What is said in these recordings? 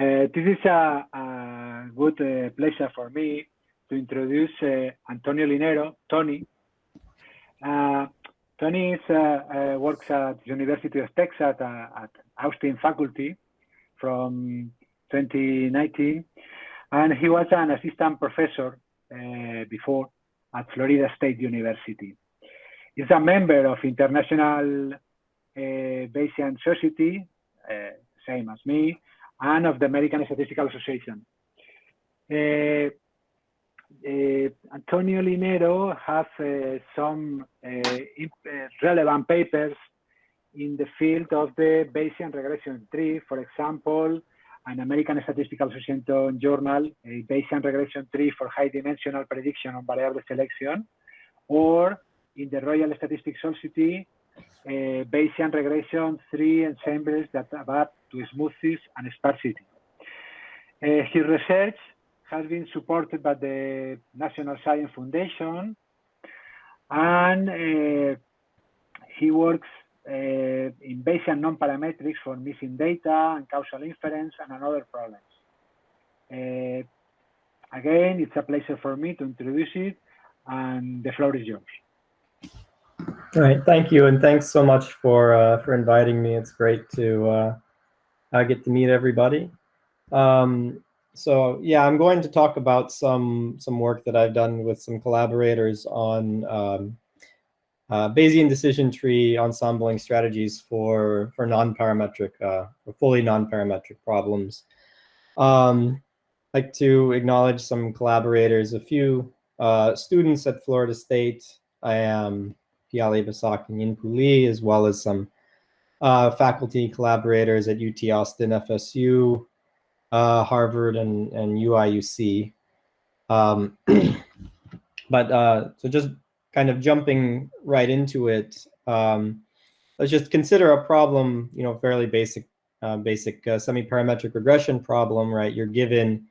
Uh, this is a, a good uh, pleasure for me to introduce uh, Antonio Linero, Tony. Uh, Tony is, uh, works at University of Texas at, at Austin faculty from 2019, and he was an assistant professor before at Florida State University. He's a member of International Bayesian Society, same as me, and of the American Statistical Association. Uh, uh Antonio Linero has uh, some relevant papers in the field of the Bayesian regression tree, for example, an American Statistical Association journal, a Bayesian regression tree for high dimensional prediction on variable selection, or in the Royal Statistics Society, Bayesian regression tree ensembles that adapt to smoothness and sparsity. Uh, his research has been supported by the National Science Foundation, and uh, he works uh, in Bayesian non-parametrics for missing data and causal inference and other problems. Uh, again, it's a pleasure for me to introduce it, and the floor is yours. All right, thank you, and thanks so much for uh, for inviting me. It's great to uh, get to meet everybody. Um, so yeah, I'm going to talk about some some work that I've done with some collaborators on um, uh, Bayesian decision tree ensembling strategies for for non-parametric, uh, fully non-parametric problems. Um, I'd like to acknowledge some collaborators, a few uh, students at Florida State. I am Piali Basak and Yin Lee, as well as some uh, faculty collaborators at UT Austin, FSU, uh, Harvard, and, and UIUC. Um, but uh, so just kind of jumping right into it, um, let's just consider a problem, you know, fairly basic, uh, basic uh, semi-parametric regression problem, right? You're given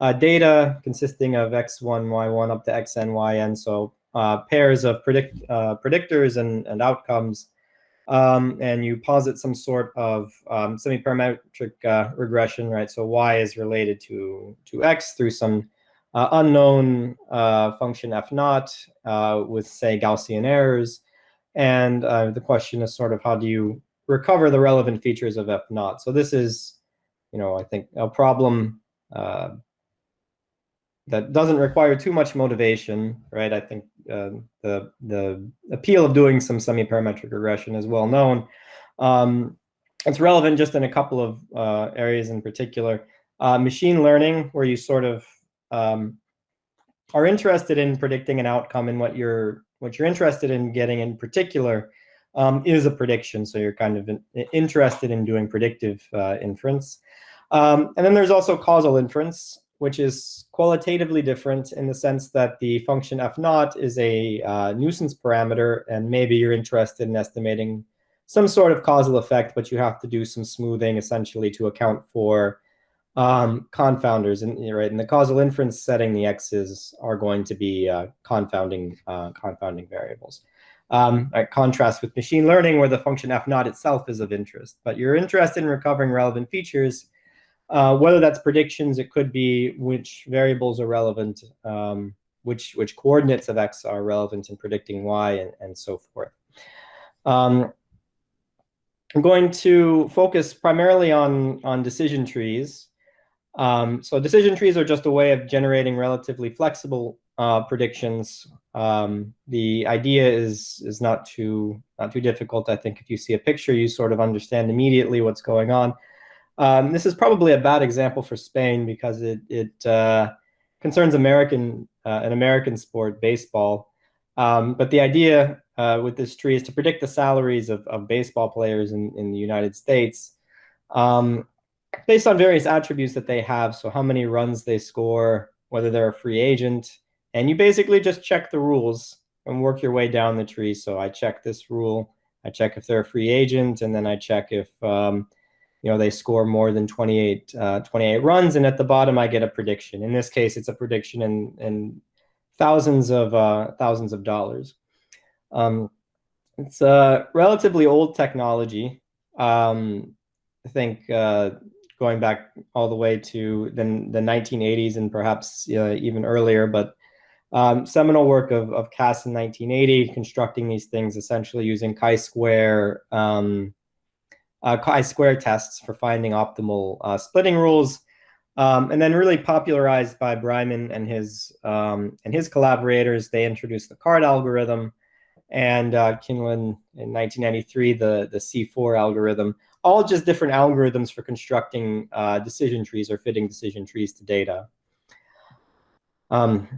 uh, data consisting of x1, y1 up to xn, yn. So pairs of predict predictors and, and outcomes, um, and you posit some sort of um, semi-parametric uh, regression, right? So y is related to to x through some uh, unknown uh, function f naught uh, with say Gaussian errors, and the question is sort of how do you recover the relevant features of f naught? So this is, you know, I think a problem that doesn't require too much motivation, right? I think uh, the the appeal of doing some semi-parametric regression is well known. Um, it's relevant just in a couple of uh, areas in particular. Uh, machine learning, where you sort of um, are interested in predicting an outcome and what you're what you're interested in getting in particular um, is a prediction. So you're kind of in, interested in doing predictive uh, inference. Um, and then there's also causal inference, which is qualitatively different in the sense that the function f naught is a uh, nuisance parameter, and maybe you're interested in estimating some sort of causal effect, but you have to do some smoothing essentially to account for um, confounders. And right in the causal inference setting, the x's are going to be uh, confounding uh, confounding variables. Um, contrast with machine learning, where the function f naught itself is of interest, but you're interested in recovering relevant features uh, whether that's predictions, it could be which variables are relevant, um, which which coordinates of x are relevant in predicting y, and, and so forth. Um, I'm going to focus primarily on, on decision trees. Um, so decision trees are just a way of generating relatively flexible uh, predictions. Um, the idea is is not too not too difficult. I think if you see a picture, you sort of understand immediately what's going on. Um, this is probably a bad example for Spain because it, it uh, concerns American uh, an American sport, baseball. Um, but the idea uh, with this tree is to predict the salaries of, of baseball players in, in the United States um, based on various attributes that they have. So how many runs they score, whether they're a free agent. And you basically just check the rules and work your way down the tree. So I check this rule. I check if they're a free agent, and then I check if um, you know, they score more than 28, uh, 28 runs. And at the bottom, I get a prediction. In this case, it's a prediction in, in thousands of uh, thousands of dollars. Um, it's a relatively old technology. Um, I think uh, going back all the way to the, the 1980s and perhaps uh, even earlier, but um, seminal work of, of Kass in 1980, constructing these things essentially using chi-square um, uh, chi-square tests for finding optimal uh, splitting rules, um, and then really popularized by Breiman and his um, and his collaborators. They introduced the CART algorithm, and uh, Quinlan in 1993 the the C4 algorithm. All just different algorithms for constructing uh, decision trees or fitting decision trees to data. Um,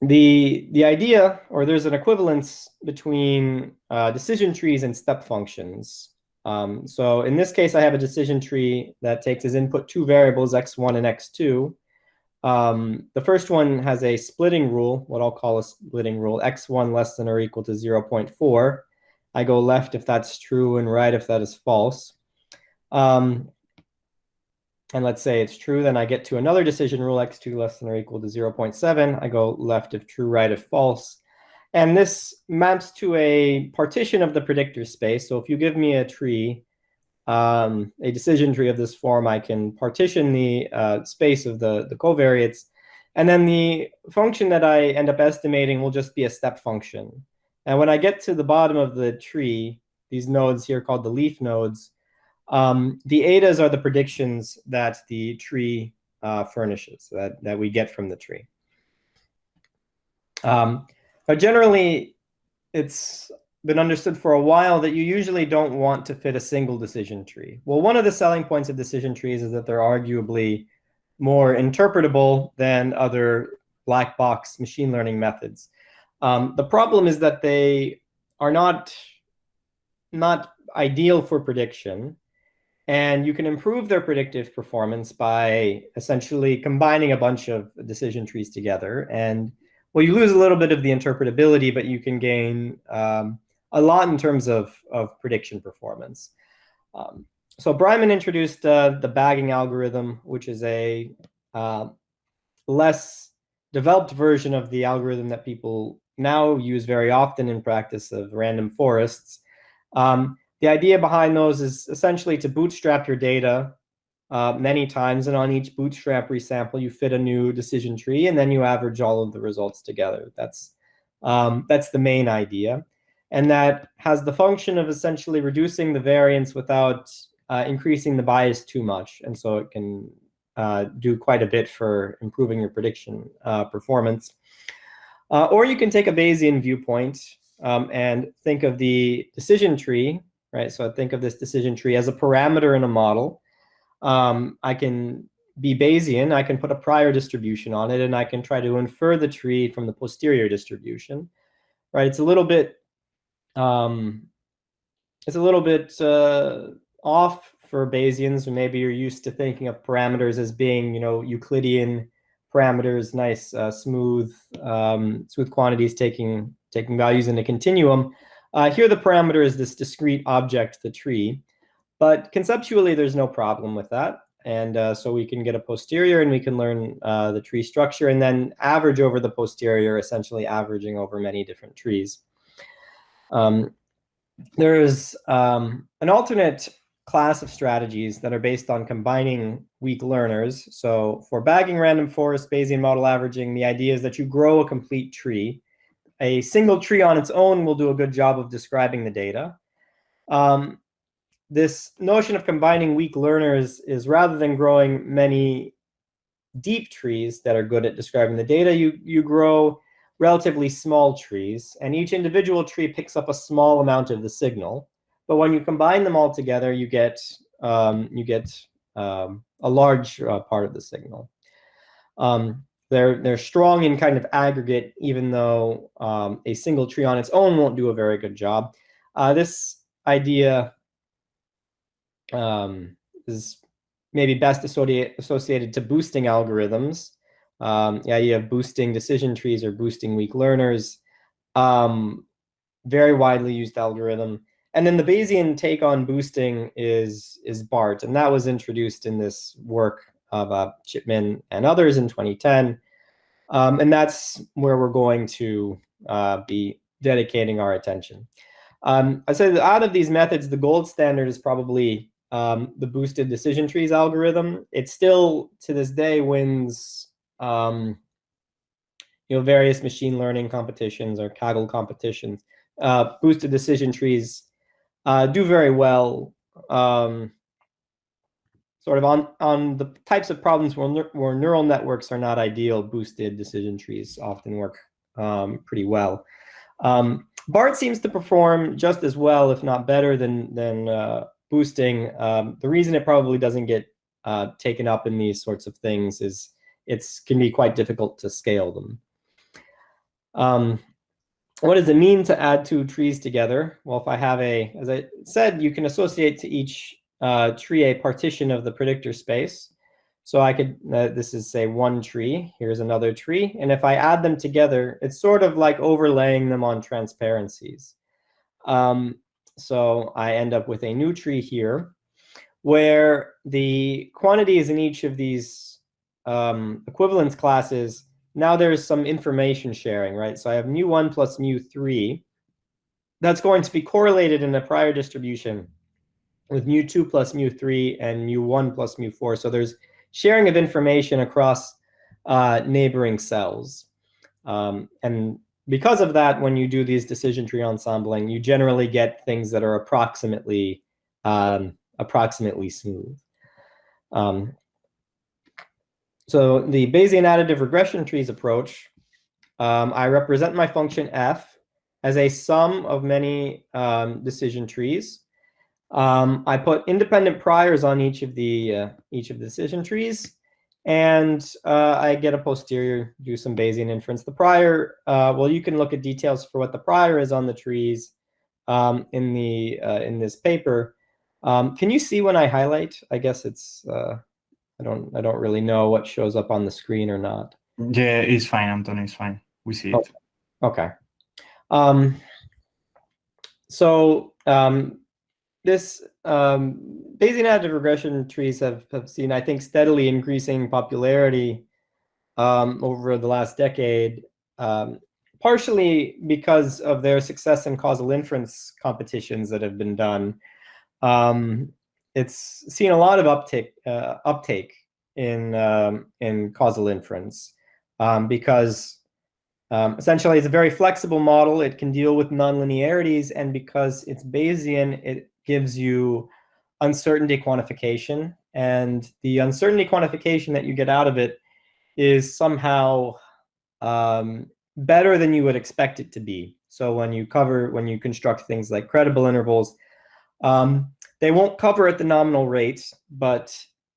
the the idea, or there's an equivalence between uh, decision trees and step functions. Um, so in this case, I have a decision tree that takes as input two variables, x1 and x2. Um, the first one has a splitting rule, what I'll call a splitting rule, x1 less than or equal to 0.4. I go left if that's true and right if that is false. Um, and let's say it's true, then I get to another decision rule, x2 less than or equal to 0.7. I go left if true, right if false. And this maps to a partition of the predictor space. So if you give me a tree, um, a decision tree of this form, I can partition the uh, space of the, the covariates. And then the function that I end up estimating will just be a step function. And when I get to the bottom of the tree, these nodes here called the leaf nodes, um, the etas are the predictions that the tree uh, furnishes, that, that we get from the tree. Um, but generally, it's been understood for a while that you usually don't want to fit a single decision tree. Well, one of the selling points of decision trees is that they're arguably more interpretable than other black box machine learning methods. Um, the problem is that they are not, not ideal for prediction. And you can improve their predictive performance by essentially combining a bunch of decision trees together. And well, you lose a little bit of the interpretability, but you can gain um, a lot in terms of, of prediction performance. Um, so Breiman introduced uh, the bagging algorithm, which is a uh, less developed version of the algorithm that people now use very often in practice of random forests. Um, the idea behind those is essentially to bootstrap your data uh, many times, and on each bootstrap resample, you fit a new decision tree, and then you average all of the results together. That's um, that's the main idea, and that has the function of essentially reducing the variance without uh, increasing the bias too much, and so it can uh, do quite a bit for improving your prediction uh, performance. Uh, or you can take a Bayesian viewpoint um, and think of the decision tree, right? So I think of this decision tree as a parameter in a model. Um, I can be Bayesian, I can put a prior distribution on it, and I can try to infer the tree from the posterior distribution, right? It's a little bit, um, it's a little bit uh, off for Bayesians, maybe you're used to thinking of parameters as being, you know, Euclidean parameters, nice, uh, smooth, um, smooth quantities taking taking values in a continuum. Uh, here, the parameter is this discrete object, the tree. But conceptually, there's no problem with that. And uh, so we can get a posterior and we can learn uh, the tree structure and then average over the posterior, essentially averaging over many different trees. Um, there is um, an alternate class of strategies that are based on combining weak learners. So for bagging random forest Bayesian model averaging, the idea is that you grow a complete tree. A single tree on its own will do a good job of describing the data. Um, this notion of combining weak learners is rather than growing many deep trees that are good at describing the data, you, you grow relatively small trees, and each individual tree picks up a small amount of the signal. But when you combine them all together, you get um, you get um, a large uh, part of the signal. Um, they're they're strong in kind of aggregate, even though um, a single tree on its own won't do a very good job. Uh, this idea um, is maybe best associated associated to boosting algorithms. Um, the idea of boosting decision trees or boosting weak learners, um, very widely used algorithm. And then the Bayesian take on boosting is, is BART, and that was introduced in this work of uh, Chipman and others in 2010. Um, and that's where we're going to uh, be dedicating our attention. Um, I said out of these methods, the gold standard is probably um, the boosted decision trees algorithm. It still, to this day, wins um, you know, various machine learning competitions or Kaggle competitions. Uh, boosted decision trees uh, do very well um, sort of on, on the types of problems where, where neural networks are not ideal, boosted decision trees often work um, pretty well. Um, BART seems to perform just as well, if not better, than, than uh, boosting. Um, the reason it probably doesn't get uh, taken up in these sorts of things is it can be quite difficult to scale them. Um, what does it mean to add two trees together? Well, if I have a, as I said, you can associate to each uh, tree a partition of the predictor space. So I could, uh, this is say one tree, here's another tree. And if I add them together, it's sort of like overlaying them on transparencies. Um, so I end up with a new tree here where the quantities in each of these um, equivalence classes, now there's some information sharing, right? So I have mu1 plus mu3. That's going to be correlated in the prior distribution with mu2 plus mu3 and mu1 plus mu4. So there's sharing of information across uh, neighboring cells. Um, and because of that, when you do these decision tree ensembling, you generally get things that are approximately um, approximately smooth. Um, so the Bayesian additive regression trees approach, um, I represent my function f as a sum of many um, decision trees. Um, I put independent priors on each of the uh, each of the decision trees, and uh, I get a posterior, do some Bayesian inference. The prior, uh, well, you can look at details for what the prior is on the trees um, in the uh, in this paper. Um, can you see when I highlight? I guess it's uh, I don't I don't really know what shows up on the screen or not. Yeah, it's fine, Antonio. It's fine. We see it. Oh, okay. Um, so um, this um, Bayesian additive regression trees have, have seen, I think, steadily increasing popularity um, over the last decade, um, partially because of their success in causal inference competitions that have been done. Um, it's seen a lot of uptake, uh, uptake in, um, in causal inference um, because um, essentially, it's a very flexible model. It can deal with nonlinearities, and because it's Bayesian, it gives you uncertainty quantification. And the uncertainty quantification that you get out of it is somehow um, better than you would expect it to be. So when you cover, when you construct things like credible intervals, um, they won't cover at the nominal rate, but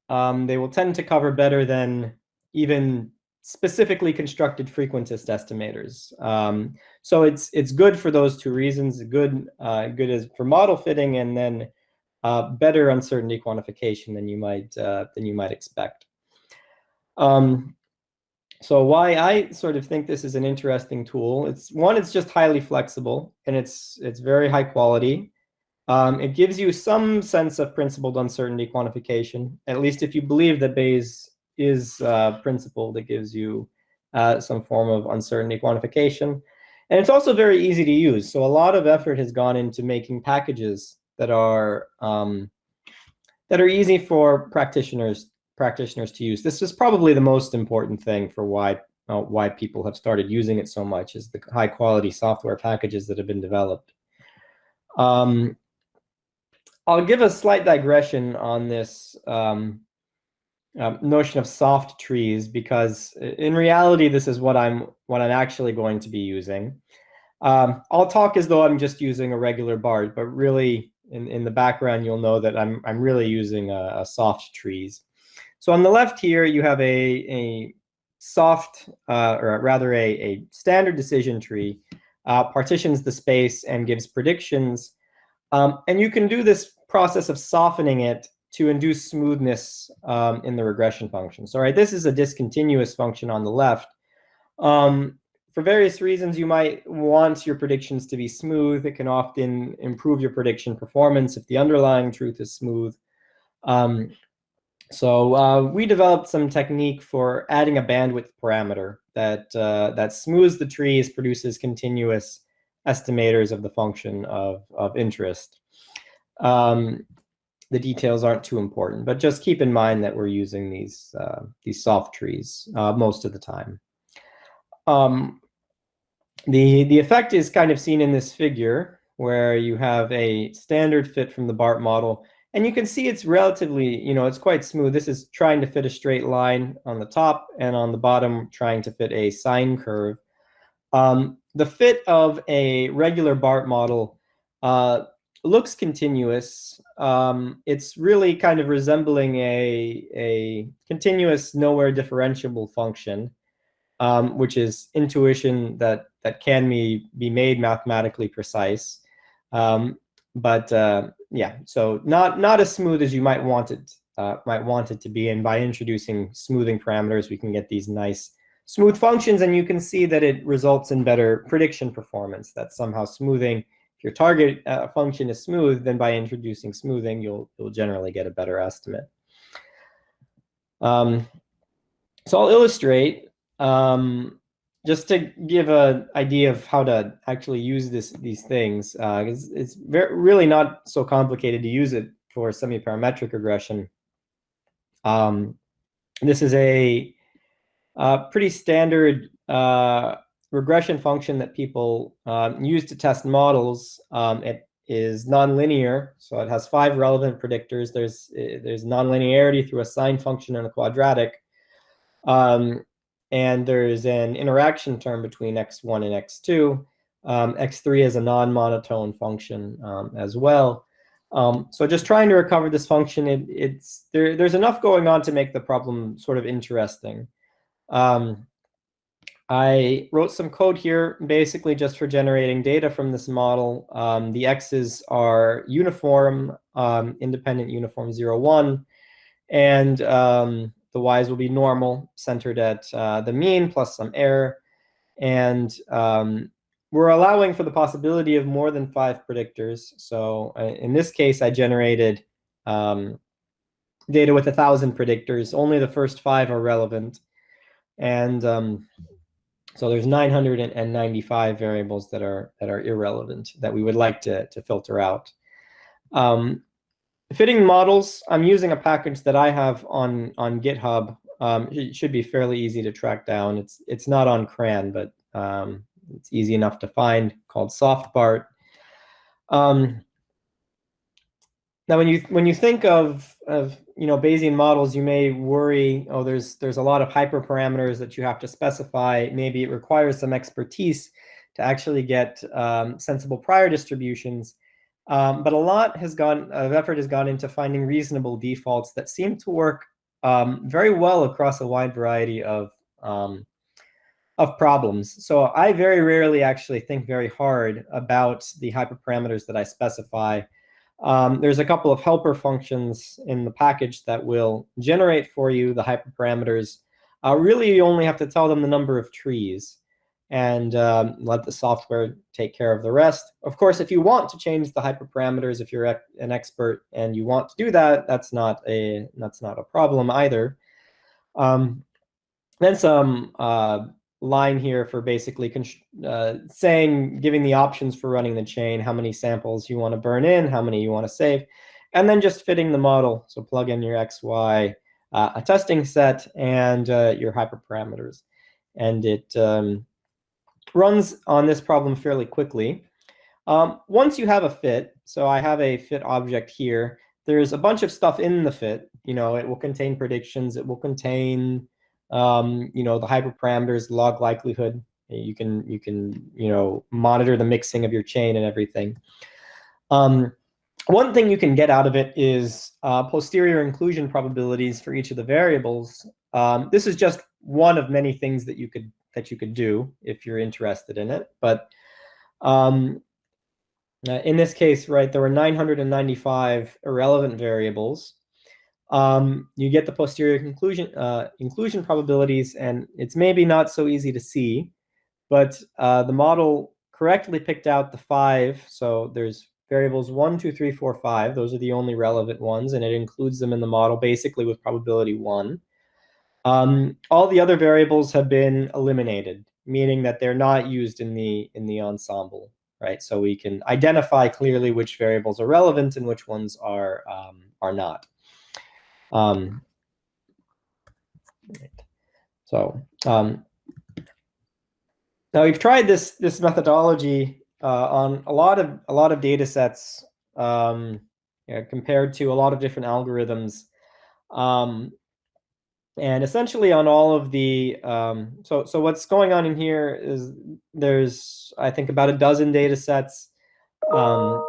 um, they will tend to cover better than even specifically constructed frequentist estimators. Um, so it's it's good for those two reasons. Good uh, good as for model fitting, and then uh, better uncertainty quantification than you might uh, than you might expect. Um, so why I sort of think this is an interesting tool. It's one, it's just highly flexible and it's it's very high quality. Um, it gives you some sense of principled uncertainty quantification, at least if you believe that Bayes is a principle that gives you uh, some form of uncertainty quantification. And it's also very easy to use. So a lot of effort has gone into making packages that are um, that are easy for practitioners practitioners to use. This is probably the most important thing for why uh, why people have started using it so much is the high quality software packages that have been developed. Um, I'll give a slight digression on this um, um, notion of soft trees because in reality, this is what I'm what I'm actually going to be using. Um, I'll talk as though I'm just using a regular BART, but really in, in the background, you'll know that I'm, I'm really using a, a soft trees. So on the left here, you have a, a soft, uh, or rather a, a standard decision tree, uh, partitions the space and gives predictions. Um, and you can do this process of softening it to induce smoothness um, in the regression function. So right, this is a discontinuous function on the left. Um, for various reasons, you might want your predictions to be smooth. It can often improve your prediction performance if the underlying truth is smooth. Um, so uh, we developed some technique for adding a bandwidth parameter that, uh, that smooths the trees, produces continuous estimators of the function of, of interest. Um, the details aren't too important, but just keep in mind that we're using these, uh, these soft trees uh, most of the time. Um, the, the effect is kind of seen in this figure where you have a standard fit from the BART model. And you can see it's relatively, you know, it's quite smooth. This is trying to fit a straight line on the top and on the bottom trying to fit a sine curve. Um, the fit of a regular BART model uh, looks continuous. Um, it's really kind of resembling a, a continuous nowhere differentiable function, um, which is intuition that, that can be, be made mathematically precise. Um, but uh, yeah, so not not as smooth as you might want it uh, might want it to be. And by introducing smoothing parameters, we can get these nice smooth functions, and you can see that it results in better prediction performance. That somehow smoothing. Your target uh, function is smooth, then by introducing smoothing, you'll you'll generally get a better estimate. Um, so I'll illustrate. Um, just to give an idea of how to actually use this these things, uh, it's, it's very, really not so complicated to use it for semi-parametric regression. Um, this is a, a pretty standard uh, regression function that people um, use to test models. Um, it is nonlinear, so it has five relevant predictors. There's there's nonlinearity through a sine function and a quadratic. Um, and there's an interaction term between x1 and x2. Um, x3 is a non-monotone function um, as well. Um, so just trying to recover this function, it, it's there, there's enough going on to make the problem sort of interesting. Um, I wrote some code here basically just for generating data from this model. Um, the x's are uniform, um, independent uniform 0, 1. And the y's will be normal, centered at uh, the mean plus some error. And um, we're allowing for the possibility of more than five predictors. So uh, in this case, I generated um, data with a 1,000 predictors. Only the first five are relevant. And um, so there's 995 variables that are that are irrelevant that we would like to, to filter out. Um, Fitting models, I'm using a package that I have on, on GitHub. Um, it should be fairly easy to track down. It's, it's not on CRAN, but um, it's easy enough to find called SoftBART. Um, now, when you when you think of of you know Bayesian models, you may worry, oh, there's there's a lot of hyperparameters that you have to specify. Maybe it requires some expertise to actually get um, sensible prior distributions. Um, but a lot has gone of effort has gone into finding reasonable defaults that seem to work um, very well across a wide variety of um, of problems. So I very rarely actually think very hard about the hyperparameters that I specify. Um, there's a couple of helper functions in the package that will generate for you the hyperparameters. Uh, really, you only have to tell them the number of trees and um, let the software take care of the rest. Of course, if you want to change the hyperparameters, if you're an expert and you want to do that, that's not a that's not a problem either. Um, then some uh, line here for basically uh, saying, giving the options for running the chain, how many samples you want to burn in, how many you want to save, and then just fitting the model. So plug in your x, y, uh, a testing set, and uh, your hyperparameters. And it um, runs on this problem fairly quickly. Um, once you have a fit, so I have a fit object here, there's a bunch of stuff in the fit. You know, it will contain predictions. It will contain, um, you know, the hyperparameters, log likelihood. You can, you can, you know, monitor the mixing of your chain and everything. Um, one thing you can get out of it is uh, posterior inclusion probabilities for each of the variables. Um, this is just one of many things that you could that you could do if you're interested in it. But um, uh, in this case, right, there were 995 irrelevant variables. Um, you get the posterior conclusion, uh, inclusion probabilities, and it's maybe not so easy to see, but uh, the model correctly picked out the five. So there's variables one, two, three, four, five. Those are the only relevant ones, and it includes them in the model basically with probability one. Um, all the other variables have been eliminated, meaning that they're not used in the in the ensemble, right? So we can identify clearly which variables are relevant and which ones are um, are not. Um, so um, now we've tried this this methodology uh, on a lot of a lot of data sets um, yeah, compared to a lot of different algorithms. Um, and essentially on all of the, um, so, so what's going on in here is there's, I think, about a dozen data sets. Um,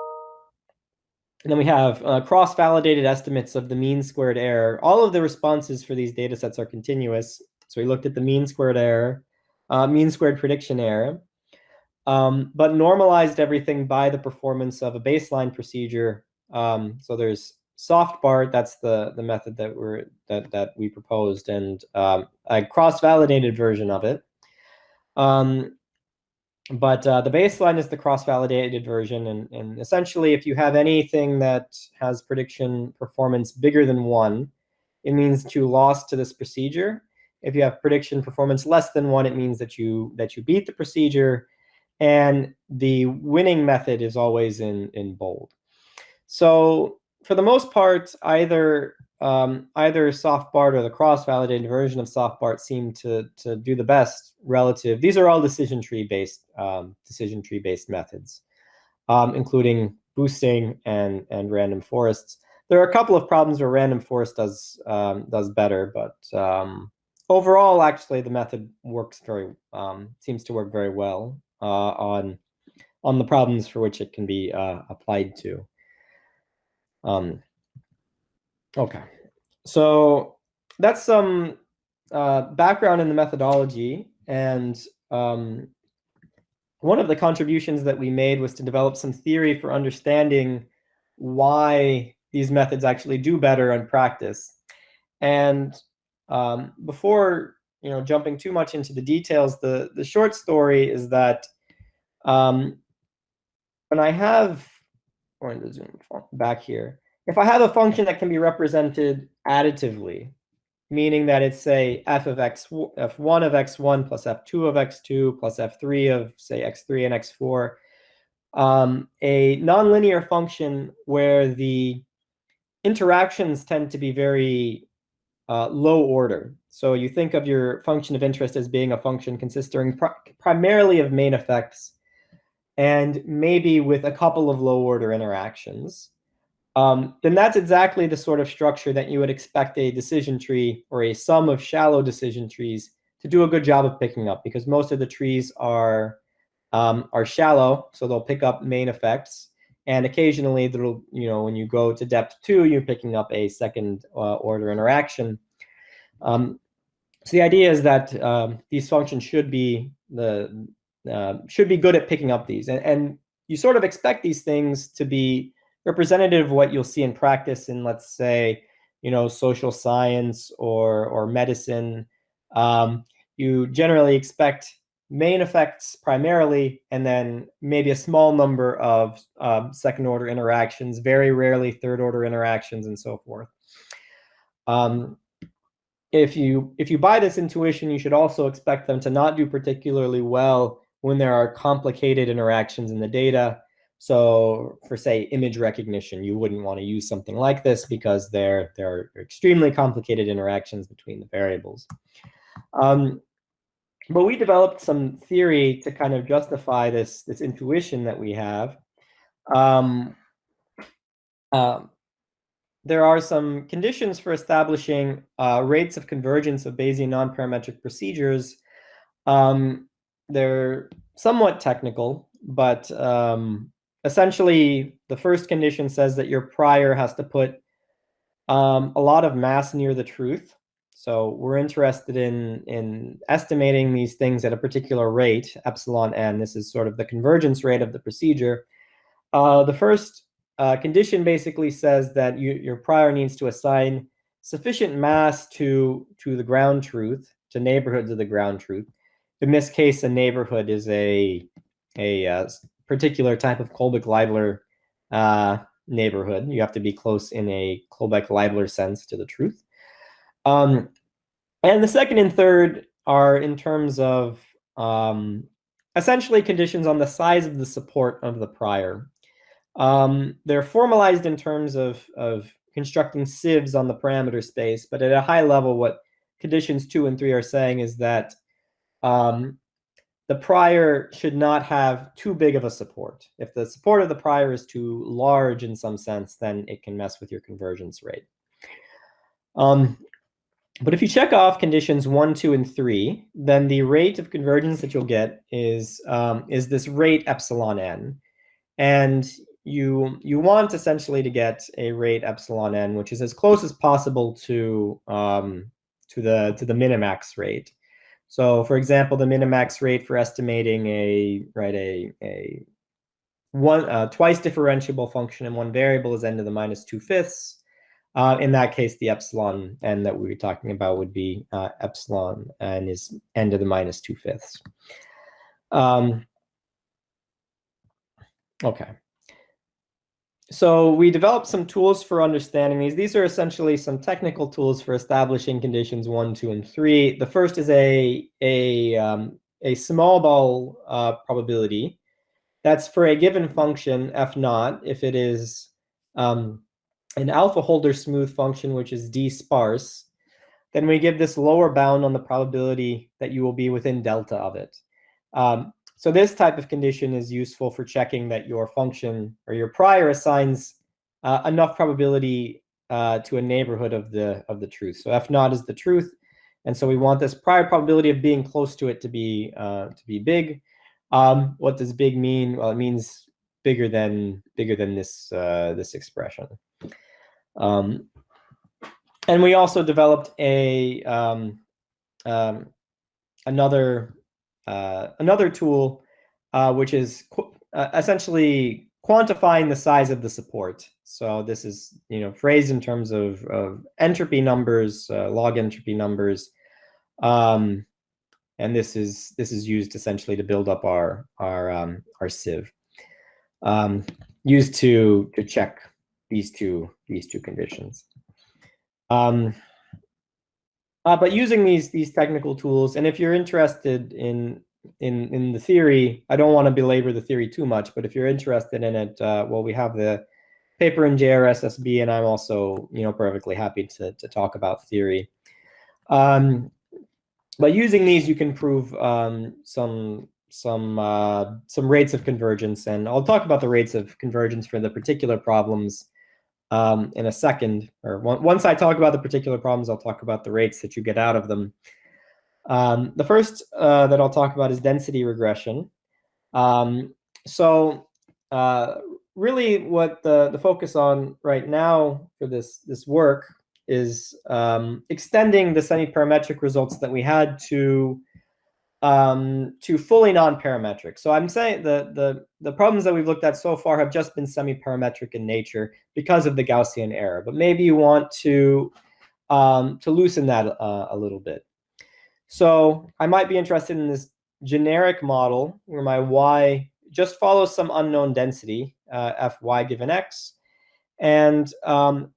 and then we have uh, cross-validated estimates of the mean squared error. All of the responses for these data sets are continuous. So we looked at the mean squared error, uh, mean squared prediction error, um, but normalized everything by the performance of a baseline procedure. Um, so there's SoftBart, that's the, the method that we're that, that we proposed, and um, a cross-validated version of it. Um, but uh, the baseline is the cross-validated version, and, and essentially, if you have anything that has prediction performance bigger than one, it means that you lost to this procedure. If you have prediction performance less than one, it means that you that you beat the procedure, and the winning method is always in in bold. So for the most part, either um, either SoftBart or the cross-validated version of SoftBart seem to to do the best relative. These are all decision tree based um, decision tree based methods, um, including boosting and and random forests. There are a couple of problems where random forest does um, does better, but um, overall, actually, the method works very um, seems to work very well uh, on on the problems for which it can be uh, applied to. Um, okay, so that's some uh, background in the methodology. And um, one of the contributions that we made was to develop some theory for understanding why these methods actually do better in practice. And um, before you know jumping too much into the details, the the short story is that um, when I have going to zoom back here. If I have a function that can be represented additively, meaning that it's say f of x, f1 of x1 plus f2 of x2 plus f3 of say x3 and x4, um, a nonlinear function where the interactions tend to be very uh, low order. So you think of your function of interest as being a function consisting pr primarily of main effects and maybe with a couple of low order interactions, um, then that's exactly the sort of structure that you would expect a decision tree or a sum of shallow decision trees to do a good job of picking up because most of the trees are um, are shallow, so they'll pick up main effects. And occasionally, that'll you know when you go to depth two, you're picking up a second uh, order interaction. Um, so the idea is that um, these functions should be the uh, should be good at picking up these. And, and you sort of expect these things to be representative of what you'll see in practice in, let's say, you know, social science or, or medicine. Um, you generally expect main effects primarily, and then maybe a small number of um, second order interactions, very rarely third order interactions, and so forth. Um, if you if you buy this intuition, you should also expect them to not do particularly well when there are complicated interactions in the data. So for say image recognition, you wouldn't want to use something like this because there, there are extremely complicated interactions between the variables. Um, but we developed some theory to kind of justify this, this intuition that we have. Um, um, there are some conditions for establishing uh, rates of convergence of Bayesian nonparametric procedures um, they're somewhat technical, but um, essentially the first condition says that your prior has to put um, a lot of mass near the truth. So we're interested in, in estimating these things at a particular rate, epsilon n. This is sort of the convergence rate of the procedure. Uh, the first uh, condition basically says that you, your prior needs to assign sufficient mass to, to the ground truth, to neighborhoods of the ground truth, in this case, a neighborhood is a a uh, particular type of Kullback-Leibler uh, neighborhood. You have to be close in a Kullback-Leibler sense to the truth. Um, and the second and third are in terms of um, essentially conditions on the size of the support of the prior. Um, they're formalized in terms of, of constructing sieves on the parameter space. But at a high level, what conditions two and three are saying is that um, the prior should not have too big of a support. If the support of the prior is too large in some sense, then it can mess with your convergence rate. Um, but if you check off conditions one, two, and three, then the rate of convergence that you'll get is, um, is this rate epsilon n. And you, you want essentially to get a rate epsilon n, which is as close as possible to, um, to, the, to the minimax rate. So for example, the minimax rate for estimating a, right, a, a one uh, twice differentiable function in one variable is n to the minus 2 fifths. Uh, in that case, the epsilon n that we were talking about would be uh, epsilon n is n to the minus 2 fifths. Um, okay. So we developed some tools for understanding these. These are essentially some technical tools for establishing conditions one, two, and three. The first is a, a, um, a small ball uh, probability. That's for a given function, f naught, if it is um, an alpha Holder smooth function, which is d sparse, then we give this lower bound on the probability that you will be within delta of it. Um, so this type of condition is useful for checking that your function or your prior assigns uh, enough probability uh, to a neighborhood of the of the truth. So f naught is the truth, and so we want this prior probability of being close to it to be uh, to be big. Um, what does big mean? Well, it means bigger than bigger than this uh, this expression. Um, and we also developed a um, um, another uh, another tool, uh, which is qu uh, essentially quantifying the size of the support. So this is you know phrased in terms of, of entropy numbers, uh, log entropy numbers, um, and this is this is used essentially to build up our our um, our sieve, um, used to to check these two these two conditions. Um, uh, but using these these technical tools, and if you're interested in in in the theory, I don't want to belabor the theory too much, but if you're interested in it, uh, well, we have the paper in JRSSB, and I'm also you know perfectly happy to to talk about theory. Um, but using these, you can prove um, some some uh, some rates of convergence, and I'll talk about the rates of convergence for the particular problems um, in a second. Or once I talk about the particular problems, I'll talk about the rates that you get out of them. Um, the first uh, that I'll talk about is density regression. Um, so uh, really what the, the focus on right now for this, this work is um, extending the semi-parametric results that we had to um, to fully non-parametric. So I'm saying the, the, the problems that we've looked at so far have just been semi-parametric in nature because of the Gaussian error. But maybe you want to, um, to loosen that uh, a little bit. So I might be interested in this generic model where my y just follows some unknown density, uh, fy given x. And um,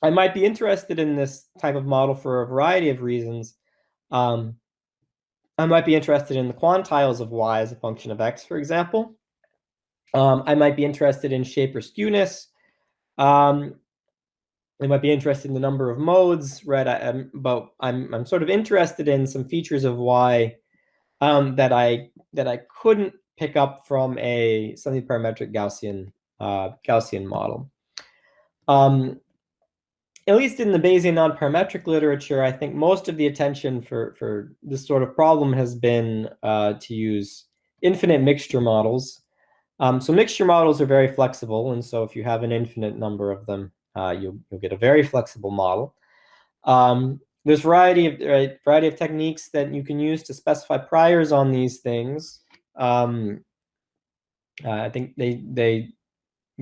I might be interested in this type of model for a variety of reasons. Um, I might be interested in the quantiles of y as a function of x, for example. Um, I might be interested in shape or skewness. Um, I might be interested in the number of modes, right? I, am but I'm I'm sort of interested in some features of y um, that I that I couldn't pick up from a semi-parametric Gaussian uh, Gaussian model. Um, at least in the Bayesian non-parametric literature, I think most of the attention for, for this sort of problem has been uh, to use infinite mixture models. Um, so mixture models are very flexible, and so if you have an infinite number of them, uh, you'll, you'll get a very flexible model. Um, there's variety of right, variety of techniques that you can use to specify priors on these things. Um, uh, I think they they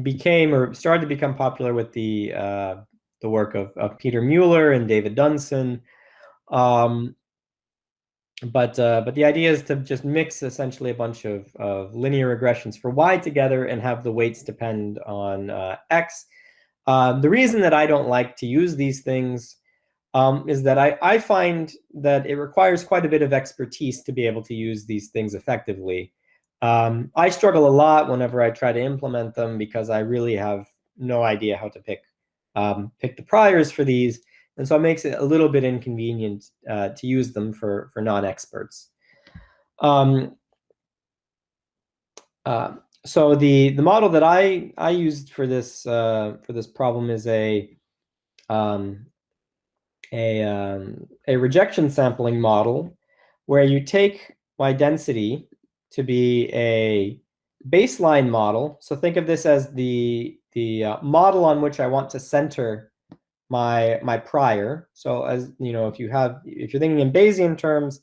became or started to become popular with the uh, the work of, of Peter Mueller and David Dunson. Um, but uh, but the idea is to just mix essentially a bunch of, of linear regressions for y together and have the weights depend on uh, x. Um, the reason that I don't like to use these things um, is that I, I find that it requires quite a bit of expertise to be able to use these things effectively. Um, I struggle a lot whenever I try to implement them because I really have no idea how to pick um, pick the priors for these. And so it makes it a little bit inconvenient uh, to use them for, for non-experts. Um, uh, so the the model that I I used for this uh, for this problem is a um, a um, a rejection sampling model where you take my density to be a baseline model. So think of this as the the uh, model on which I want to center my my prior. So as you know, if you have if you're thinking in Bayesian terms,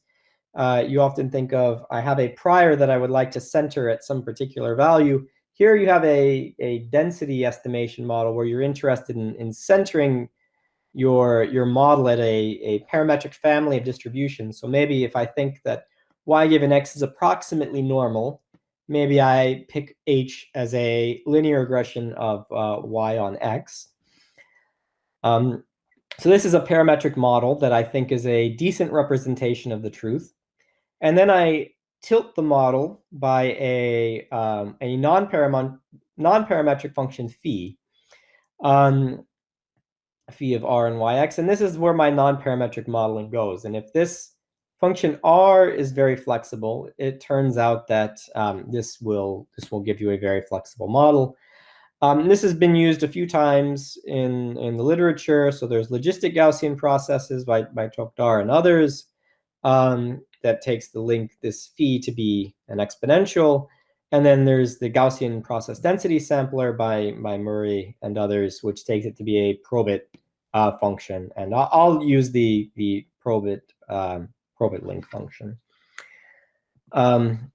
uh, you often think of, I have a prior that I would like to center at some particular value. Here you have a, a density estimation model where you're interested in, in centering your, your model at a, a parametric family of distributions. So maybe if I think that y given x is approximately normal, maybe I pick h as a linear regression of uh, y on x. Um, so this is a parametric model that I think is a decent representation of the truth. And then I tilt the model by a, um, a non-parametric function phi, um, phi of r and yx. And this is where my non-parametric modeling goes. And if this function r is very flexible, it turns out that um, this, will, this will give you a very flexible model. Um, this has been used a few times in, in the literature. So there's logistic Gaussian processes by, by Tokdar and others. Um, that takes the link, this phi, to be an exponential. And then there's the Gaussian process density sampler by, by Murray and others, which takes it to be a probit uh, function. And I'll, I'll, use the, the probit, um, probit link function. Um,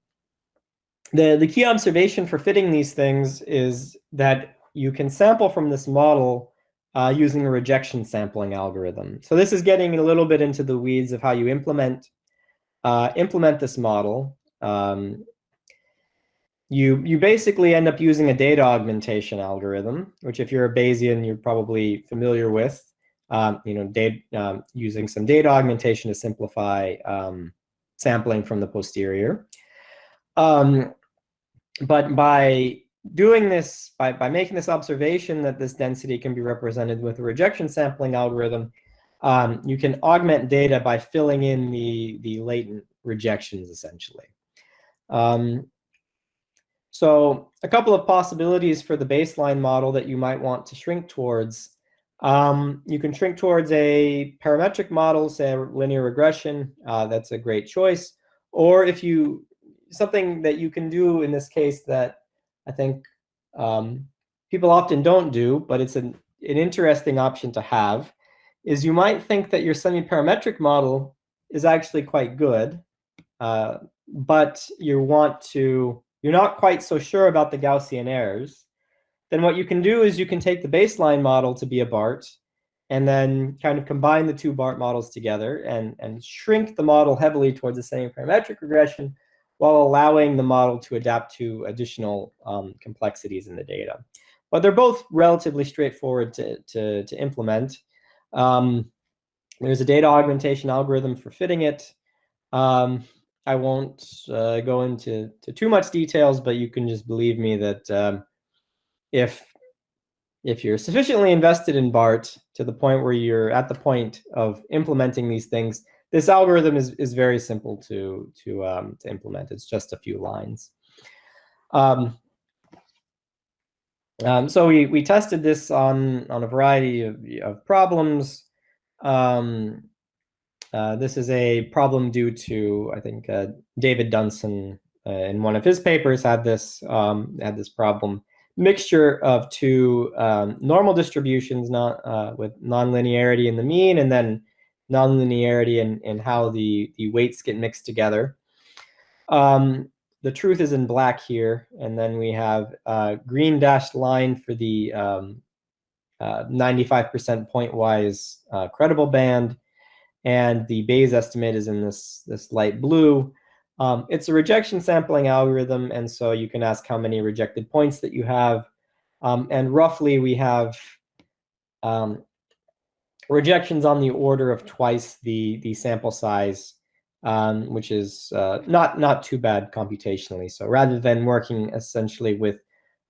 the, the key observation for fitting these things is that you can sample from this model uh, using a rejection sampling algorithm. So this is getting a little bit into the weeds of how you implement uh, implement this model, um, you, you basically end up using a data augmentation algorithm, which if you're a Bayesian, you're probably familiar with. Um, you know, data, um, using some data augmentation to simplify um, sampling from the posterior. Um, but by doing this, by, by making this observation that this density can be represented with a rejection sampling algorithm, um, you can augment data by filling in the, the latent rejections, essentially. Um, so a couple of possibilities for the baseline model that you might want to shrink towards. Um, you can shrink towards a parametric model, say linear regression. Uh, that's a great choice. Or if you, something that you can do in this case that I think um, people often don't do, but it's an, an interesting option to have, is you might think that your semi-parametric model is actually quite good, uh, but you want to, you're not quite so sure about the Gaussian errors, then what you can do is you can take the baseline model to be a BART and then kind of combine the two BART models together and, and shrink the model heavily towards the semi-parametric regression while allowing the model to adapt to additional um, complexities in the data. But they're both relatively straightforward to, to, to implement. Um, there's a data augmentation algorithm for fitting it. Um, I won't uh, go into to too much details, but you can just believe me that um, if if you're sufficiently invested in BART to the point where you're at the point of implementing these things, this algorithm is, is very simple to, to, um, to implement. It's just a few lines. Um, um, so we, we tested this on, on a variety of, of problems. Um, uh, this is a problem due to, I think, uh, David Dunson uh, in one of his papers had this, um, had this problem. Mixture of two um, normal distributions not, uh, with nonlinearity in the mean and then nonlinearity in, in how the, the weights get mixed together. Um, the truth is in black here, and then we have a green dashed line for the 95% um, uh, pointwise uh, credible band, and the Bayes estimate is in this, this light blue. Um, it's a rejection sampling algorithm, and so you can ask how many rejected points that you have. Um, and roughly, we have um, rejections on the order of twice the, the sample size um, which is uh, not not too bad computationally. So rather than working essentially with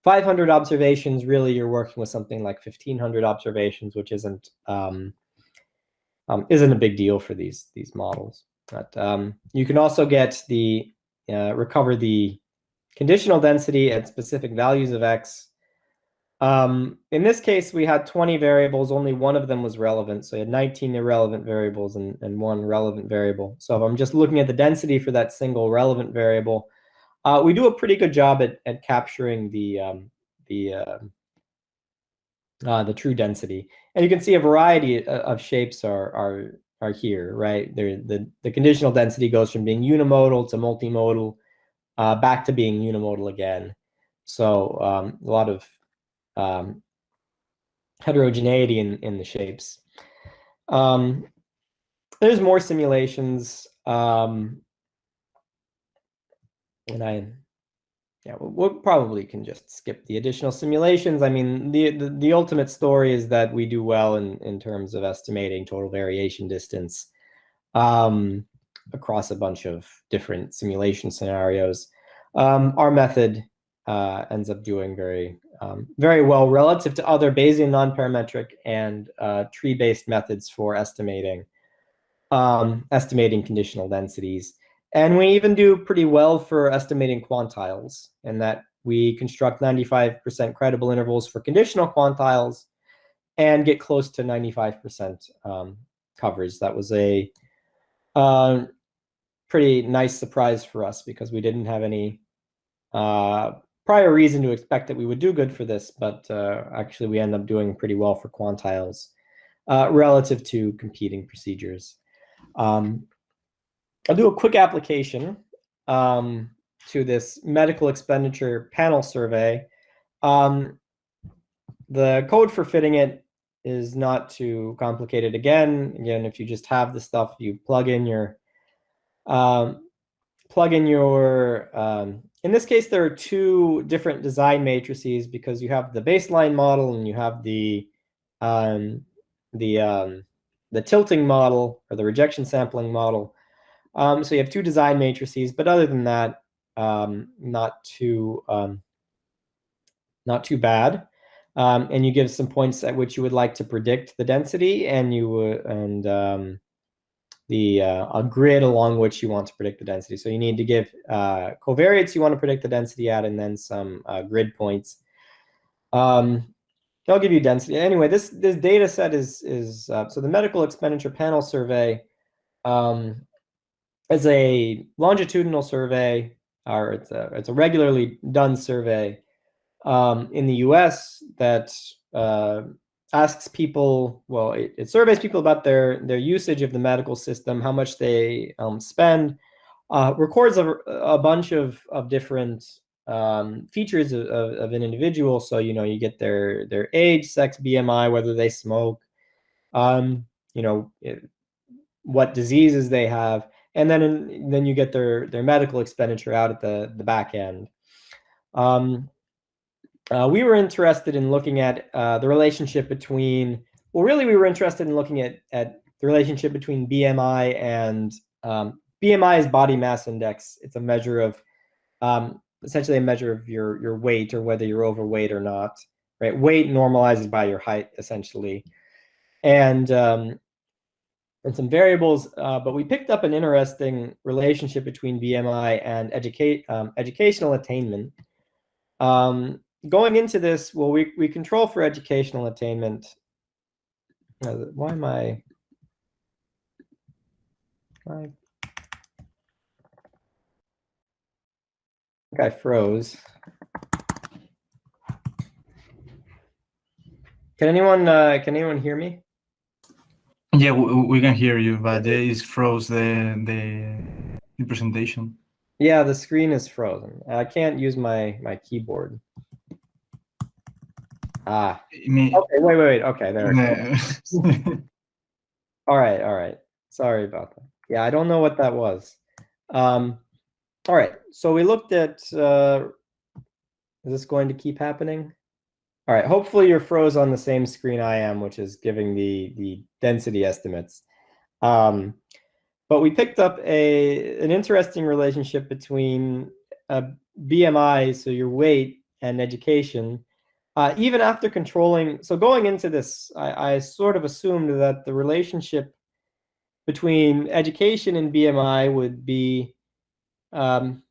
500 observations, really you're working with something like 1500 observations, which isn't um, um, isn't a big deal for these these models. But um, you can also get the uh, recover the conditional density at specific values of x. Um, in this case, we had 20 variables. Only one of them was relevant. So you had 19 irrelevant variables and, and one relevant variable. So if I'm just looking at the density for that single relevant variable, uh, we do a pretty good job at, at capturing the um, the uh, uh, the true density, and you can see a variety uh, of shapes are are are here, right? There, the the conditional density goes from being unimodal to multimodal, uh, back to being unimodal again. So um, a lot of um, heterogeneity in in the shapes. Um, there's more simulations. Um, and I, yeah, we probably can just skip the additional simulations. I mean, the, the, the ultimate story is that we do well in, in terms of estimating total variation distance um, across a bunch of different simulation scenarios. Um, our method uh, ends up doing very, um, very well relative to other Bayesian nonparametric and uh, tree-based methods for estimating, um, estimating conditional densities. And we even do pretty well for estimating quantiles in that we construct 95% credible intervals for conditional quantiles and get close to 95% um, coverage. That was a uh, pretty nice surprise for us because we didn't have any uh, prior reason to expect that we would do good for this, but uh, actually we end up doing pretty well for quantiles uh, relative to competing procedures. Um, I'll do a quick application um, to this medical expenditure panel survey. Um, the code for fitting it is not too complicated. Again, again, if you just have the stuff, you plug in your, um, plug in your, um, in this case, there are two different design matrices because you have the baseline model and you have the, um, the, um, the tilting model or the rejection sampling model. Um, so you have two design matrices, but other than that, um, not too um, not too bad. Um, and you give some points at which you would like to predict the density, and you and um, the uh, a grid along which you want to predict the density. So you need to give uh, covariates you want to predict the density at, and then some uh, grid points. Um, I'll give you density. Anyway, this this data set is is uh, so the medical expenditure panel survey um, as a longitudinal survey, or it's a it's a regularly done survey um, in the U.S. that uh, asks people, well, it, it, surveys people about their their usage of the medical system, how much they um, spend, uh, records a, a bunch of of different um, features of, of, of, an individual. So you know, you get their their age, sex, BMI, whether they smoke, um, you know, it, what diseases they have and then in, then you get their their medical expenditure out at the the back end. Um, uh, we were interested in looking at uh, the relationship between. Well, really, we were interested in looking at at the relationship between BMI and um, BMI is body mass index. It's a measure of um, essentially a measure of your your weight or whether you're overweight or not. Right, weight normalizes by your height essentially, and um, and some variables, uh, but we picked up an interesting relationship between BMI and educate, um, educational attainment. Um, going into this, well, we, we control for educational attainment. Uh, why am I? I think I froze. Can anyone uh, can anyone hear me? Yeah, we, can hear you, but it's froze the, the the presentation. Yeah, the screen is frozen. I can't use my my keyboard. Ah. Me, okay, wait, wait, wait. Okay, there. all right, all right. Sorry about that. Yeah, I don't know what that was. Um, all right, so we looked at. Uh, is this going to keep happening? All right, hopefully you're froze on the same screen I am, which is giving the, the density estimates. Um, but we picked up a an interesting relationship between a BMI, so your weight, and education, uh, even after controlling, so going into this, I, I sort of assumed that the relationship between education and BMI would be um,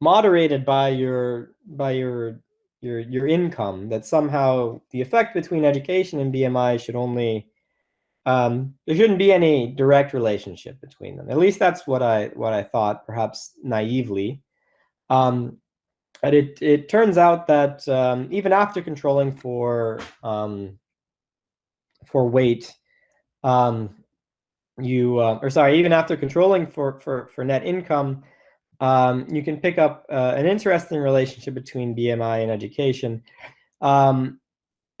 moderated by your by your your your income. That somehow the effect between education and BMI should only um, there shouldn't be any direct relationship between them. At least that's what I what I thought, perhaps naively. Um, but it it turns out that um, even after controlling for um, for weight, um, you uh, or sorry, even after controlling for for for net income, um, you can pick up uh, an interesting relationship between BMI and education, um,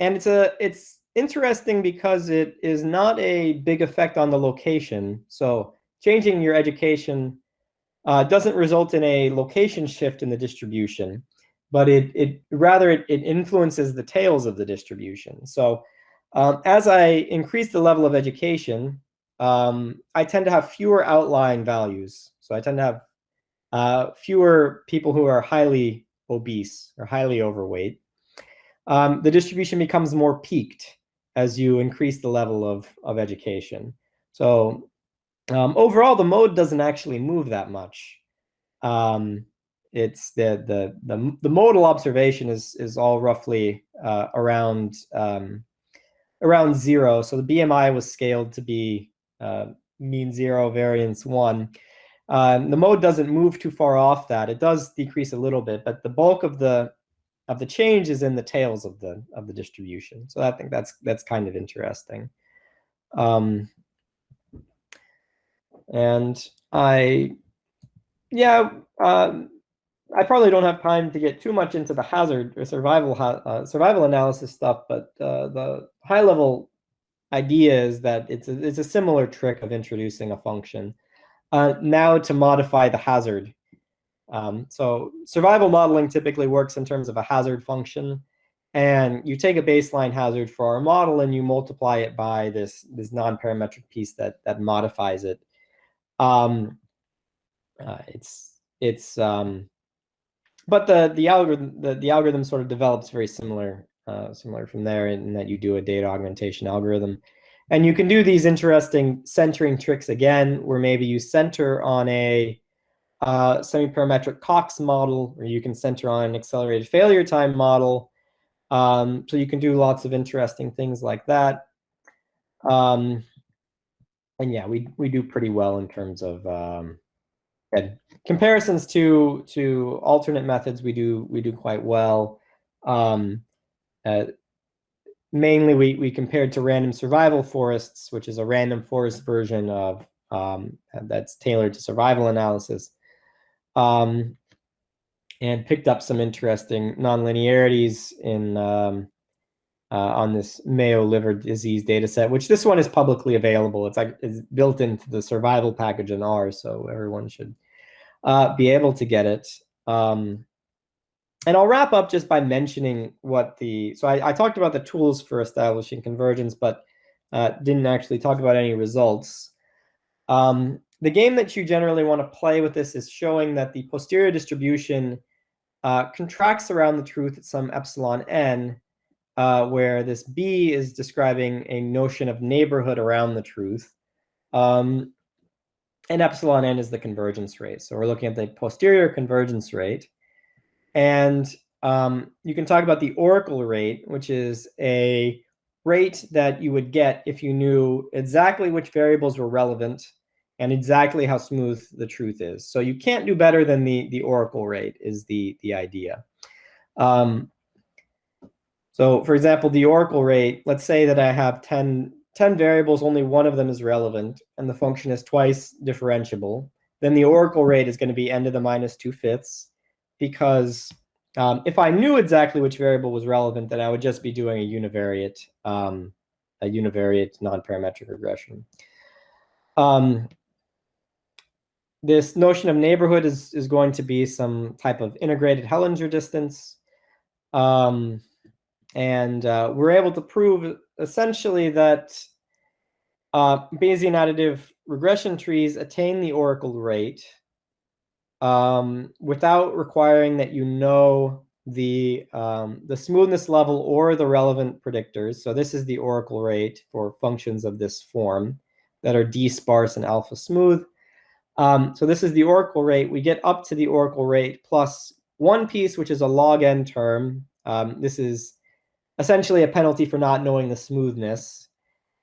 and it's a it's interesting because it is not a big effect on the location. So changing your education uh, doesn't result in a location shift in the distribution, but it, it rather it, it influences the tails of the distribution. So um, as I increase the level of education, um, I tend to have fewer outlying values. So I tend to have uh, fewer people who are highly obese or highly overweight. Um, the distribution becomes more peaked as you increase the level of, of education. So um, overall, the mode doesn't actually move that much. Um, it's the, the the the modal observation is is all roughly uh, around um, around zero. So the BMI was scaled to be uh, mean zero, variance one. Um, the mode doesn't move too far off that. It does decrease a little bit, but the bulk of the of the change is in the tails of the of the distribution. So I think that's that's kind of interesting. Um, and I, yeah, um, I probably don't have time to get too much into the hazard or survival uh, survival analysis stuff, but uh, the high level idea is that it's a, it's a similar trick of introducing a function. Uh, now to modify the hazard. Um, so survival modeling typically works in terms of a hazard function. And you take a baseline hazard for our model and you multiply it by this, this non-parametric piece that, that modifies it. Um, uh, it's it's um, but the the algorithm the, the algorithm sort of develops very similar uh, similar from there in that you do a data augmentation algorithm. And you can do these interesting centering tricks again, where maybe you center on a uh, semi-parametric Cox model, or you can center on an accelerated failure time model. Um, so you can do lots of interesting things like that. Um, and yeah, we we do pretty well in terms of um, comparisons to to alternate methods. We do we do quite well. Um, uh, mainly, we we compared to random survival forests, which is a random forest version of um, that's tailored to survival analysis, um, and picked up some interesting nonlinearities in um, uh, on this Mayo liver disease data set, which this one is publicly available. It's like it's built into the survival package in R, so everyone should uh, be able to get it. Um, and I'll wrap up just by mentioning what the, so I, I talked about the tools for establishing convergence, but uh, didn't actually talk about any results. Um, the game that you generally want to play with this is showing that the posterior distribution uh, contracts around the truth at some epsilon n, uh, where this B is describing a notion of neighborhood around the truth. Um, and epsilon n is the convergence rate. So we're looking at the posterior convergence rate. And um, you can talk about the oracle rate, which is a rate that you would get if you knew exactly which variables were relevant and exactly how smooth the truth is. So you can't do better than the, the oracle rate is the, the idea. Um, so for example, the oracle rate, let's say that I have 10, 10 variables, only one of them is relevant, and the function is twice differentiable. Then the oracle rate is going to be n to the minus 2 fifths, because um, if I knew exactly which variable was relevant, then I would just be doing a univariate, um, a univariate non-parametric regression. Um, this notion of neighborhood is, is going to be some type of integrated Hellinger distance. Um, and uh, we're able to prove essentially that uh, Bayesian additive regression trees attain the oracle rate um, without requiring that you know the, um, the smoothness level or the relevant predictors. So this is the oracle rate for functions of this form that are d sparse and alpha smooth. Um, so this is the oracle rate. We get up to the oracle rate plus one piece, which is a log n term. Um, this is essentially a penalty for not knowing the smoothness.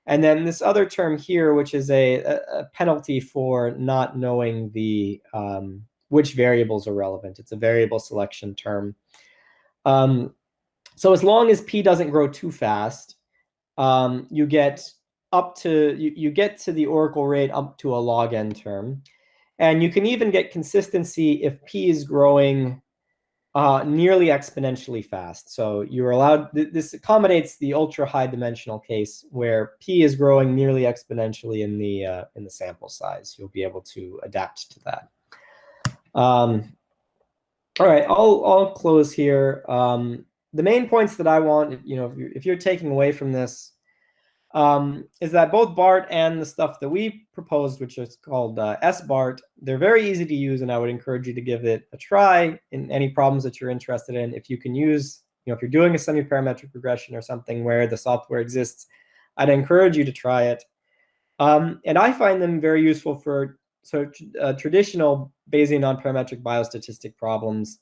And then this other term here, which is a, a penalty for not knowing the um, which variables are relevant. It's a variable selection term. Um, so as long as p doesn't grow too fast, um, you get up to you, you get to the oracle rate up to a log n term. And you can even get consistency if p is growing uh, nearly exponentially fast. So you're allowed, th this accommodates the ultra high dimensional case where P is growing nearly exponentially in the, uh, in the sample size. You'll be able to adapt to that. Um, all right, I'll, I'll close here. Um, the main points that I want, you know, if you're, if you're taking away from this, um, is that both BART and the stuff that we proposed, which is called uh, SBART, they're very easy to use, and I would encourage you to give it a try in any problems that you're interested in. If you can use, you know, if you're doing a semi-parametric regression or something where the software exists, I'd encourage you to try it. Um, and I find them very useful for so uh, traditional Bayesian non-parametric biostatistic problems,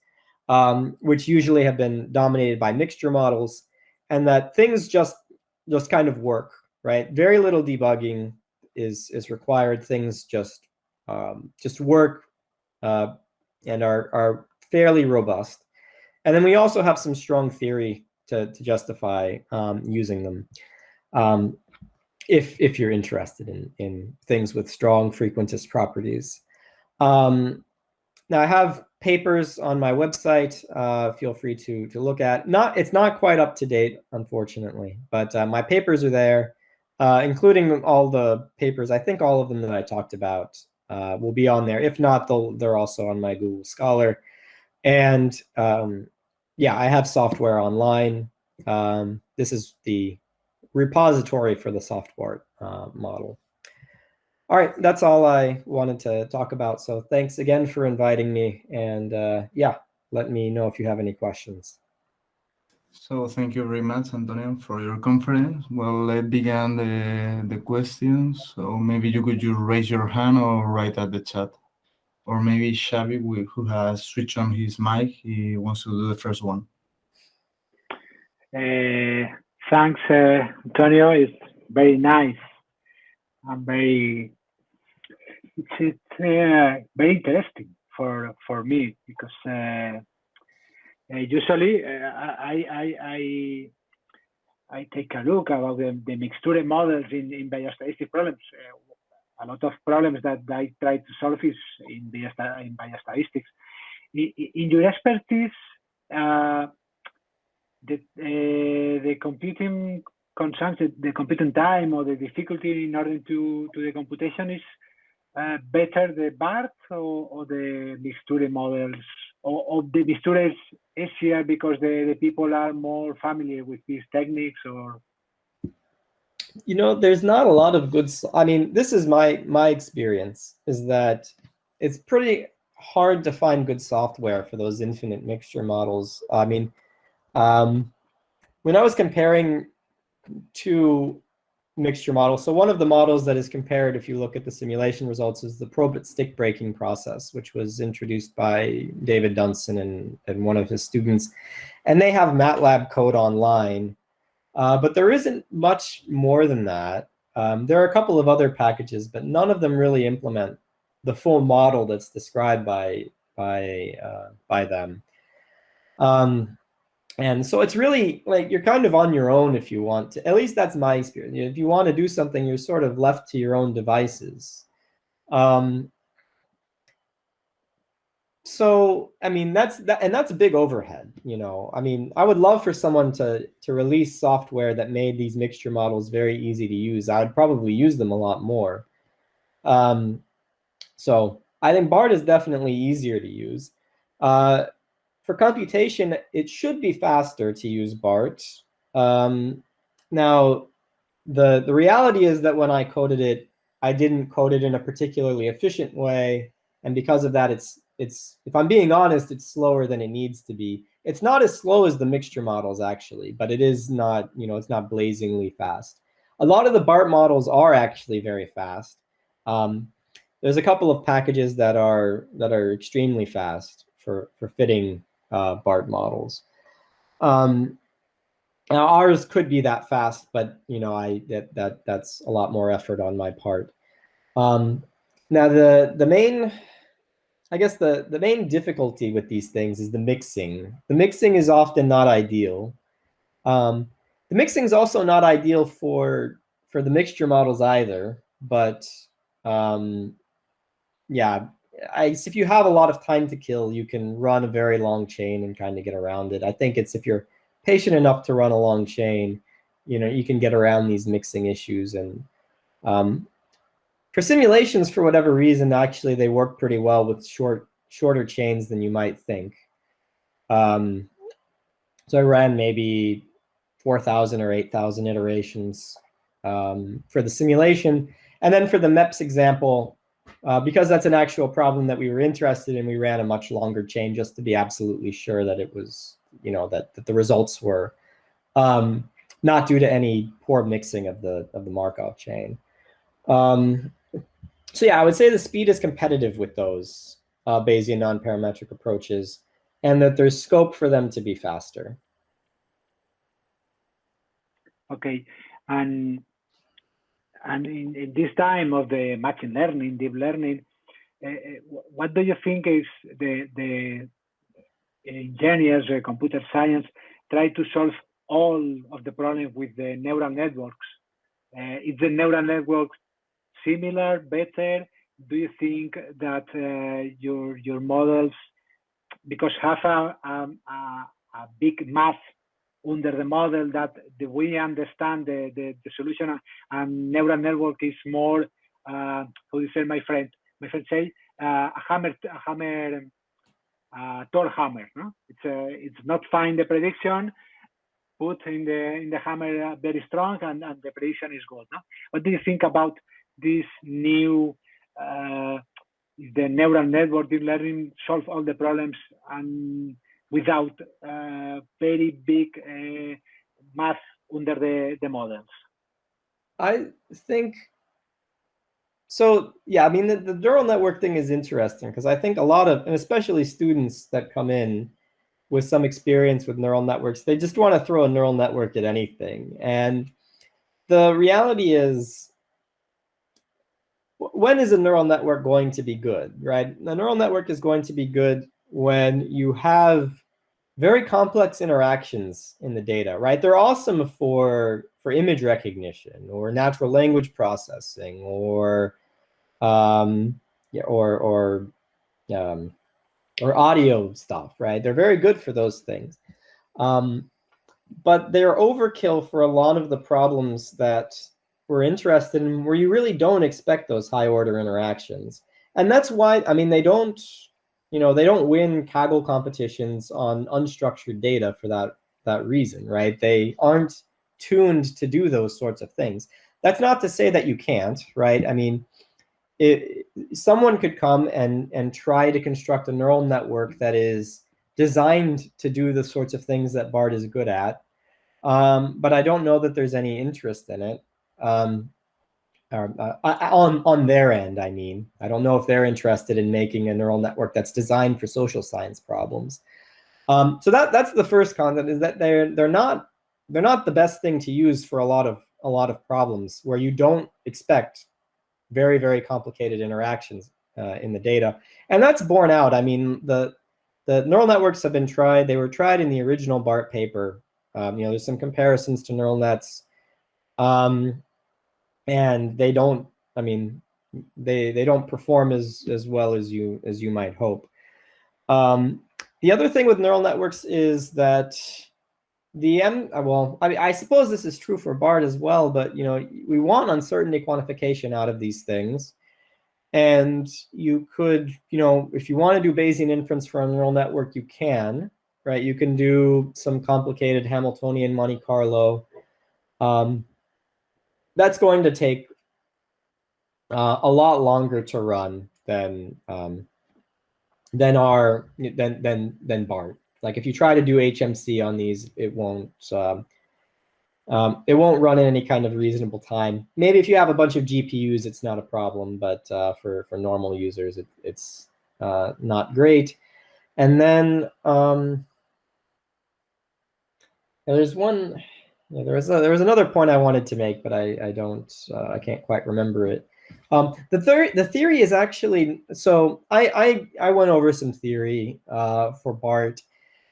um, which usually have been dominated by mixture models, and that things just just kind of work right? Very little debugging is is required. Things just um, just work uh, and are are fairly robust. And then we also have some strong theory to to justify um, using them. Um, if if you're interested in in things with strong frequentist properties. Um, now I have papers on my website. Uh, feel free to to look at. Not it's not quite up to date, unfortunately, but uh, my papers are there uh, including all the papers. I think all of them that I talked about uh, will be on there. If not, they're also on my Google Scholar. And um, yeah, I have software online. Um, this is the repository for the software uh, model. All right, that's all I wanted to talk about. So thanks again for inviting me. And uh, yeah, let me know if you have any questions. So thank you very much, Antonio, for your conference. Well, let's begin the, the questions. So maybe you could just raise your hand or write at the chat. Or maybe Xavi, who has switched on his mic, he wants to do the first one. Uh, thanks, uh, Antonio. It's very nice and very, it's, it's uh, very interesting for, for me because uh, uh, usually, uh, I, I, I, I take a look about the, the mixture models in, in biostatistic problems. Uh, a lot of problems that I try to solve is in, in biostatistics. In, in your expertise, the, uh, the computing consumption, the computing time or the difficulty in order to, to the computation is uh, better the BART or, or the mixture models? Or, or the mixture is easier because the, the people are more familiar with these techniques or? You know there's not a lot of good i mean this is my my experience is that it's pretty hard to find good software for those infinite mixture models. I mean um, when i was comparing two mixture models, So one of the models that is compared, if you look at the simulation results, is the probit stick breaking process, which was introduced by David Dunson and, and one of his students. And they have MATLAB code online. Uh, but there isn't much more than that. Um, there are a couple of other packages, but none of them really implement the full model that's described by, by, uh, by them. Um, and so it's really like you're kind of on your own if you want to. At least that's my experience. If you want to do something, you're sort of left to your own devices. Um, so I mean that's that, and that's a big overhead. You know, I mean, I would love for someone to to release software that made these mixture models very easy to use. I would probably use them a lot more. Um, so I think BART is definitely easier to use. Uh, for computation, it should be faster to use BART. Um, now, the, the reality is that when I coded it, I didn't code it in a particularly efficient way. And because of that, it's, it's if I'm being honest, it's slower than it needs to be. it's not as slow as the mixture models actually, but it is not, you know, it's not blazingly fast. A lot of the BART models are actually very fast. Um, there's a couple of packages that are that are extremely fast for for fitting uh, BART models. Um, now ours could be that fast, but you know, I that that that's a lot more effort on my part. Um, now the the main I guess the, the main difficulty with these things is the mixing. The mixing is often not ideal. Um, the mixing is also not ideal for, for the mixture models either, but um, yeah, If you have a lot of time to kill, you can run a very long chain and kind of get around it. I think it's if you're patient enough to run a long chain, you know, you can get around these mixing issues. And um, for simulations, for whatever reason, actually they work pretty well with short shorter chains than you might think. Um, so I ran maybe 4,000 or 8,000 iterations um, for the simulation. And then for the MEPS example, uh, because that's an actual problem that we were interested in, we ran a much longer chain just to be absolutely sure that it was, you know, that, that the results were um, not due to any poor mixing of the of the Markov chain. Um, so yeah, I would say the speed is competitive with those uh, Bayesian non-parametric approaches, and that there's scope for them to be faster. Okay, and and in, in this time of the machine learning, deep learning, uh, what do you think is the the engineers, uh, computer science, try to solve all of the problems with the neural networks? Uh, is the neural network similar, better? Do you think that your your models, because have a, a, a, big mass under the model that the, we understand the, the, the, solution and neural network is more, uh, how do you say, my friend? My friend say, uh, a hammer, a hammer, uh, hammer. No? It's uh, it's not find the prediction, put in the in the hammer very strong, and, and the prediction is good. No? What do you think about this new uh, the neural network deep learning solve all the problems and without uh, very big uh, math under the, the models? I think so. Yeah, I mean, the, the neural network thing is interesting because I think a lot of, and especially students that come in with some experience with neural networks, they just want to throw a neural network at anything. And the reality is when is a neural network going to be good, right? A neural network is going to be good when you have very complex interactions in the data, right? They're awesome for, for image recognition or natural language processing or, um, or, or, um, or audio stuff, right? They're very good for those things. Um, but they're overkill for a lot of the problems that we're interested in where you really don't expect those high order interactions. And that's why, I mean, they don't, you know, they don't win Kaggle competitions on unstructured data for that, that reason, right? They aren't tuned to do those sorts of things. That's not to say that you can't, right? I mean, it, someone could come and, and try to construct a neural network that is designed to do the sorts of things that BART is good at. Um, but I don't know that there's any interest in it um, or, uh, on on their end. I mean, I don't know if they're interested in making a neural network that's designed for social science problems. Um, so that that's the first concept is that they're they're not they're not the best thing to use for a lot of a lot of problems where you don't expect very very complicated interactions uh, in the data, and that's borne out. I mean, the the neural networks have been tried. They were tried in the original BART paper. Um, you know, there's some comparisons to neural nets um, and they don't. I mean, they they don't perform as as well as you as you might hope. Um, the other thing with neural networks is that the M, uh, well, I mean, I suppose this is true for BART as well, but you know, we want uncertainty quantification out of these things. And you could, you know, if you want to do Bayesian inference for a neural network, you can, right? You can do some complicated Hamiltonian Monte Carlo. Um, that's going to take uh, a lot longer to run than um, than our than than than BART. like if you try to do HMC on these, it won't. Um, um, it won't run in any kind of reasonable time. Maybe if you have a bunch of GPUs, it's not a problem, but uh, for for normal users, it, it's uh, not great. And then um, there's one. Yeah, there was a, there was another point I wanted to make, but I I don't uh, I can't quite remember it. Um, the third the theory is actually so I I I went over some theory uh, for BART,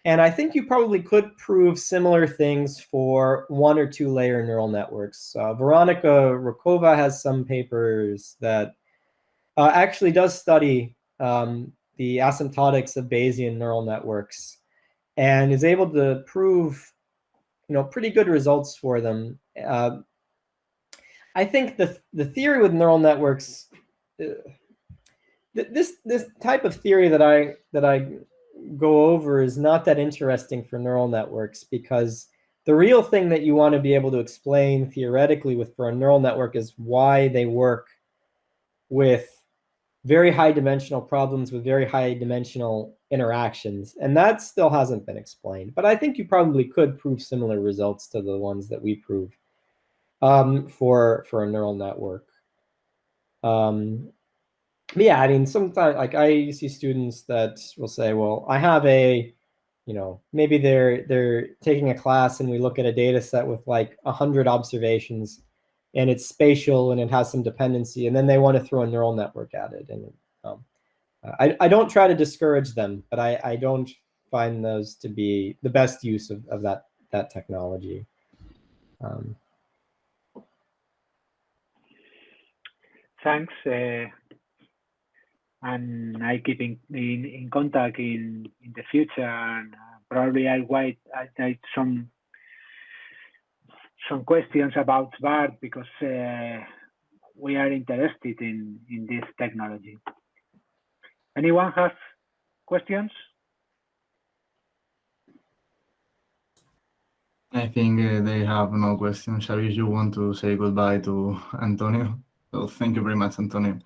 and I think you probably could prove similar things for one or two layer neural networks. Uh, Veronika Ročková has some papers that uh, actually does study um, the asymptotics of Bayesian neural networks and is able to prove you know, pretty good results for them. Uh, I think the the theory with neural networks, uh, this this type of theory that I that I go over is not that interesting for neural networks because the real thing that you want to be able to explain theoretically with for a neural network is why they work with very high dimensional problems with very high dimensional interactions. And that still hasn't been explained. But I think you probably could prove similar results to the ones that we proved um, for, for a neural network. Um, yeah, I mean, sometimes like I see students that will say, well, I have a, you know, maybe they're they're taking a class and we look at a data set with like 100 observations and it's spatial and it has some dependency, and then they want to throw a neural network at it. And I, I don't try to discourage them, but I, I don't find those to be the best use of, of that, that technology. Um, Thanks. Uh, and I keep in, in, in contact in, in the future and uh, probably I'll I write some some questions about BART because uh, we are interested in, in this technology. Anyone have questions? I think uh, they have no questions. Shall you want to say goodbye to Antonio? So thank you very much, Antonio.